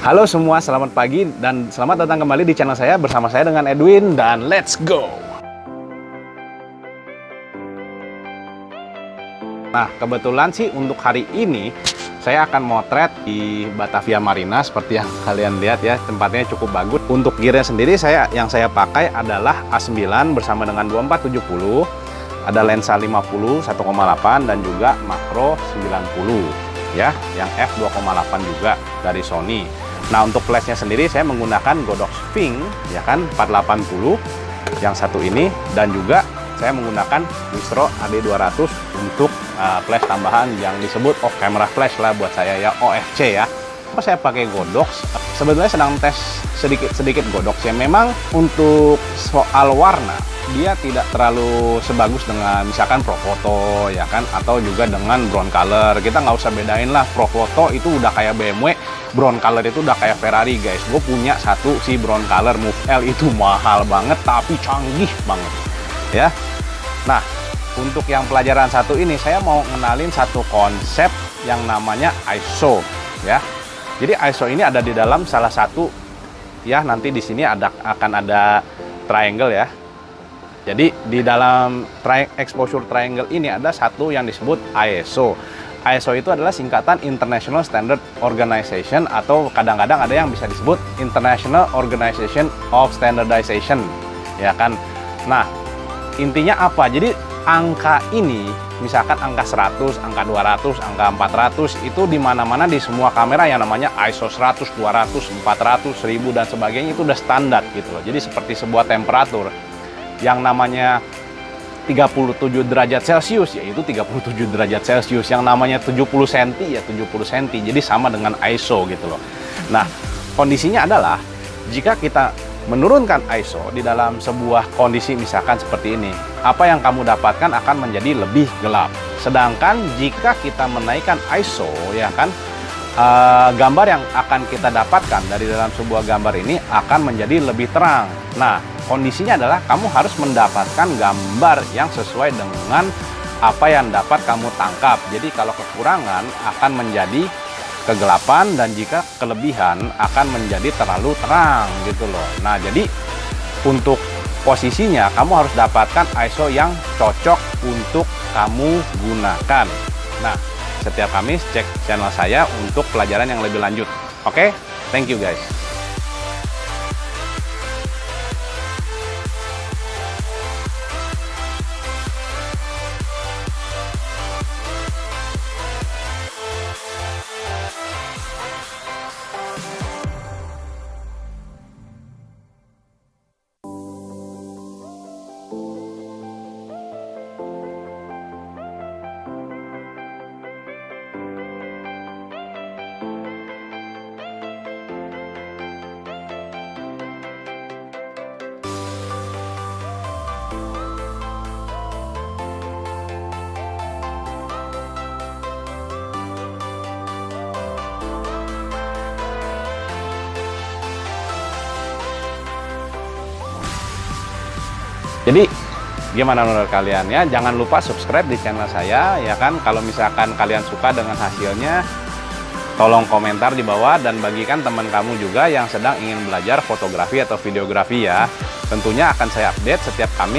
Halo semua, selamat pagi dan selamat datang kembali di channel saya bersama saya dengan Edwin dan let's go! Nah, kebetulan sih untuk hari ini saya akan motret di Batavia Marina seperti yang kalian lihat ya, tempatnya cukup bagus. Untuk gearnya sendiri saya yang saya pakai adalah A9 bersama dengan 2470, ada lensa 50 1,8 dan juga makro 90 ya, yang f2,8 juga dari Sony. Nah, untuk flashnya sendiri saya menggunakan Godox Sphinx ya kan? 480 yang satu ini. Dan juga saya menggunakan Wistro AD200 untuk uh, flash tambahan yang disebut off camera flash lah buat saya ya OFC ya. Kenapa saya pakai Godox sebetulnya sedang tes sedikit-sedikit Godox ya memang untuk soal warna dia tidak terlalu sebagus dengan misalkan Profoto ya kan? Atau juga dengan brown color. Kita nggak usah bedain lah. Profoto itu udah kayak BMW brown color itu udah kayak Ferrari guys. Gue punya satu si brown color Move L itu mahal banget tapi canggih banget ya. Nah untuk yang pelajaran satu ini saya mau ngenalin satu konsep yang namanya ISO ya jadi ISO ini ada di dalam salah satu ya nanti di sini ada akan ada triangle ya jadi di dalam tri exposure triangle ini ada satu yang disebut ISO. ISO itu adalah singkatan International Standard Organization atau kadang-kadang ada yang bisa disebut International Organization of Standardization. Ya kan? Nah, intinya apa? Jadi angka ini misalkan angka 100, angka 200, angka 400 itu di mana-mana di semua kamera yang namanya ISO 100, 200, 400, 1000 dan sebagainya itu udah standar gitu loh. Jadi seperti sebuah temperatur yang namanya 37 derajat Celcius yaitu 37 derajat Celcius. Yang namanya 70 cm ya 70 cm jadi sama dengan ISO gitu loh. Nah kondisinya adalah jika kita menurunkan ISO di dalam sebuah kondisi misalkan seperti ini apa yang kamu dapatkan akan menjadi lebih gelap sedangkan jika kita menaikkan ISO ya kan uh, gambar yang akan kita dapatkan dari dalam sebuah gambar ini akan menjadi lebih terang nah kondisinya adalah kamu harus mendapatkan gambar yang sesuai dengan apa yang dapat kamu tangkap. Jadi kalau kekurangan akan menjadi kegelapan dan jika kelebihan akan menjadi terlalu terang gitu loh. Nah, jadi untuk posisinya kamu harus dapatkan ISO yang cocok untuk kamu gunakan. Nah, setiap Kamis cek channel saya untuk pelajaran yang lebih lanjut. Oke, okay? thank you guys. Jadi gimana menurut kalian ya? Jangan lupa subscribe di channel saya ya kan. Kalau misalkan kalian suka dengan hasilnya, tolong komentar di bawah dan bagikan teman kamu juga yang sedang ingin belajar fotografi atau videografi ya. Tentunya akan saya update setiap kami